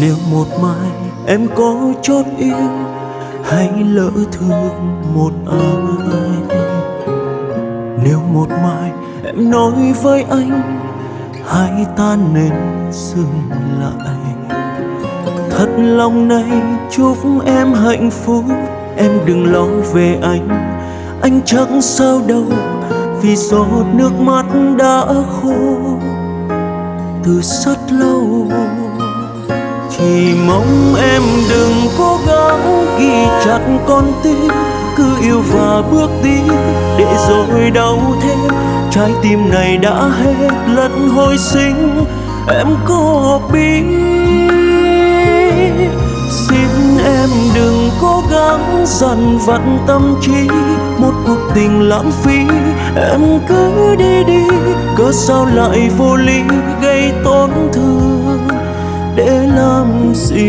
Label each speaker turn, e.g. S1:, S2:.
S1: Nếu một mai em có chót yêu, hãy lỡ thương một ai. Nếu một mai em nói với anh, hãy ta nên dừng lại. Thật lòng này chúc em hạnh phúc, Em đừng lo về anh. Anh chẳng sao đâu, Vì giọt nước mắt đã khô. Từ rất lâu chỉ mong em đừng cố gắng ghi chặt con tim, Cứ yêu và bước đi để rồi đau thêm. Trái tim này đã hết lần hồi sinh, Em có biết. Xin em đừng cố gắng dằn vặt tâm trí, Một cuộc tình lãng phí. Em cứ đi đi, Cớ sao lại vô lý gây tổn thương? để làm gì